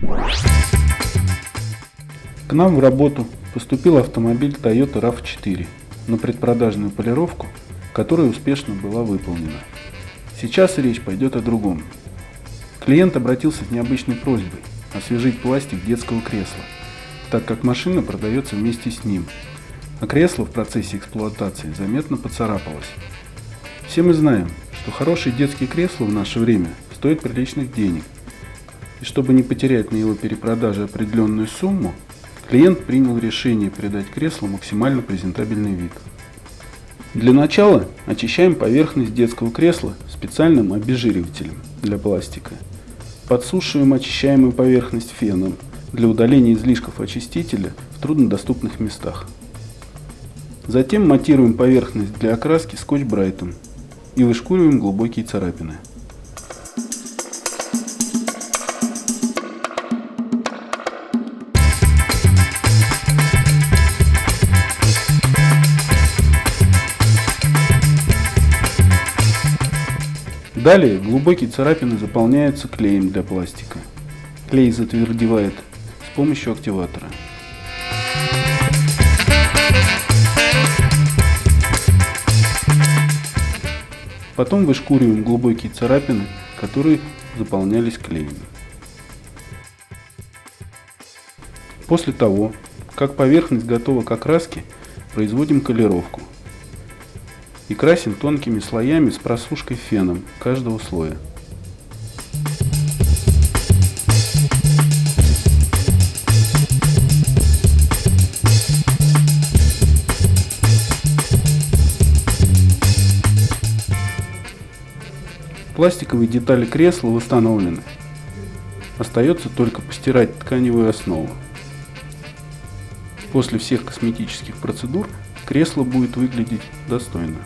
К нам в работу поступил автомобиль Toyota RAV4 на предпродажную полировку, которая успешно была выполнена. Сейчас речь пойдет о другом. Клиент обратился с необычной просьбой освежить пластик детского кресла, так как машина продается вместе с ним, а кресло в процессе эксплуатации заметно поцарапалось. Все мы знаем, что хорошие детские кресла в наше время стоят приличных денег, и чтобы не потерять на его перепродаже определенную сумму, клиент принял решение придать креслу максимально презентабельный вид. Для начала очищаем поверхность детского кресла специальным обезжиривателем для пластика. Подсушиваем очищаемую поверхность феном для удаления излишков очистителя в труднодоступных местах. Затем матируем поверхность для окраски скотч-брайтом и вышкуриваем глубокие царапины. Далее глубокие царапины заполняются клеем для пластика. Клей затвердевает с помощью активатора. Потом вышкуриваем глубокие царапины, которые заполнялись клеем. После того, как поверхность готова к окраске, производим колировку и красим тонкими слоями с просушкой феном каждого слоя. Пластиковые детали кресла восстановлены. Остается только постирать тканевую основу. После всех косметических процедур кресло будет выглядеть достойно.